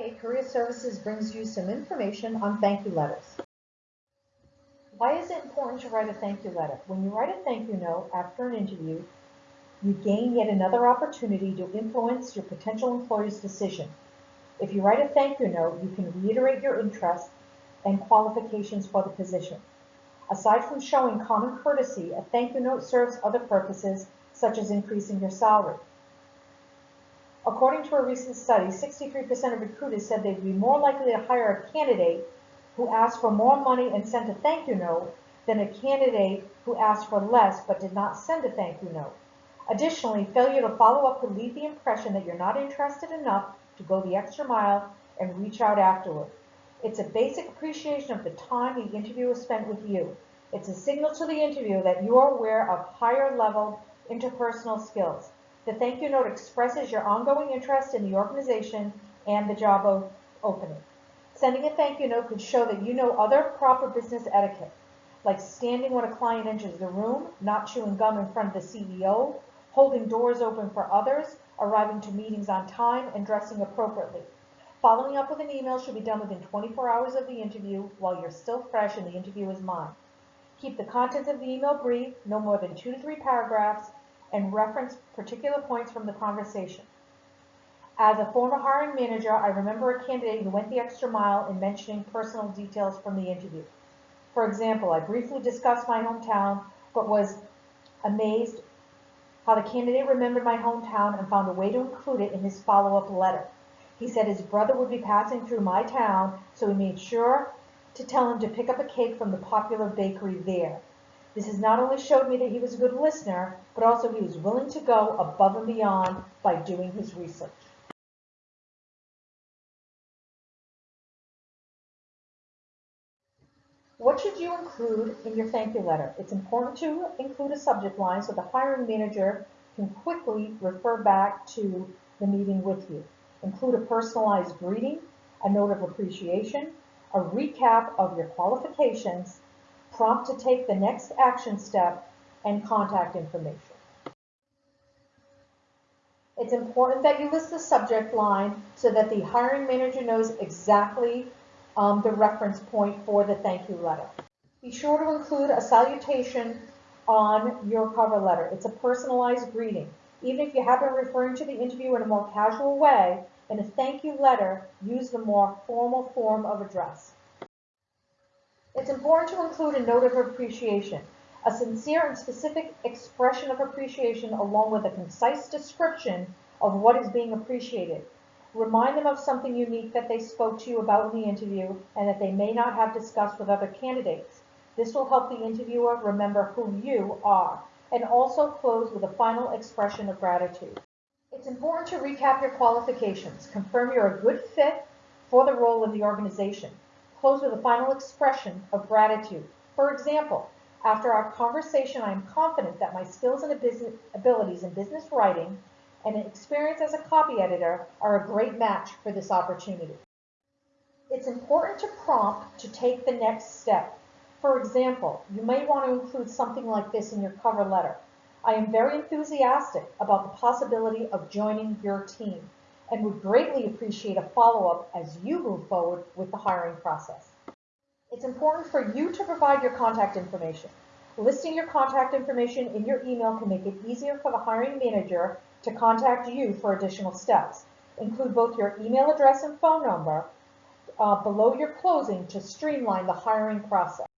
Today, Career Services brings you some information on thank you letters. Why is it important to write a thank you letter? When you write a thank you note after an interview, you gain yet another opportunity to influence your potential employer's decision. If you write a thank you note, you can reiterate your interest and qualifications for the position. Aside from showing common courtesy, a thank you note serves other purposes, such as increasing your salary. According to a recent study, 63% of recruiters said they'd be more likely to hire a candidate who asked for more money and sent a thank you note than a candidate who asked for less but did not send a thank you note. Additionally, failure to follow up could leave the impression that you're not interested enough to go the extra mile and reach out afterward. It's a basic appreciation of the time the interviewer spent with you. It's a signal to the interviewer that you are aware of higher level interpersonal skills. The thank you note expresses your ongoing interest in the organization and the job opening. Sending a thank you note could show that you know other proper business etiquette, like standing when a client enters the room, not chewing gum in front of the CEO, holding doors open for others, arriving to meetings on time, and dressing appropriately. Following up with an email should be done within 24 hours of the interview while you're still fresh and the interview is mind. Keep the contents of the email brief, no more than two to three paragraphs, and reference particular points from the conversation. As a former hiring manager, I remember a candidate who went the extra mile in mentioning personal details from the interview. For example, I briefly discussed my hometown, but was amazed how the candidate remembered my hometown and found a way to include it in his follow-up letter. He said his brother would be passing through my town, so he made sure to tell him to pick up a cake from the popular bakery there. This has not only showed me that he was a good listener, but also he was willing to go above and beyond by doing his research. What should you include in your thank you letter? It's important to include a subject line so the hiring manager can quickly refer back to the meeting with you. Include a personalized greeting, a note of appreciation, a recap of your qualifications, prompt to take the next action step, and contact information. It's important that you list the subject line so that the hiring manager knows exactly um, the reference point for the thank you letter. Be sure to include a salutation on your cover letter. It's a personalized greeting. Even if you have been referring to the interview in a more casual way, in a thank you letter, use the more formal form of address. It's important to include a note of appreciation, a sincere and specific expression of appreciation along with a concise description of what is being appreciated. Remind them of something unique that they spoke to you about in the interview and that they may not have discussed with other candidates. This will help the interviewer remember who you are and also close with a final expression of gratitude. It's important to recap your qualifications, confirm you're a good fit for the role in the organization, close with a final expression of gratitude. For example, after our conversation, I am confident that my skills and abilities in business writing and experience as a copy editor are a great match for this opportunity. It's important to prompt to take the next step. For example, you may want to include something like this in your cover letter. I am very enthusiastic about the possibility of joining your team and would greatly appreciate a follow-up as you move forward with the hiring process. It's important for you to provide your contact information. Listing your contact information in your email can make it easier for the hiring manager to contact you for additional steps. Include both your email address and phone number uh, below your closing to streamline the hiring process.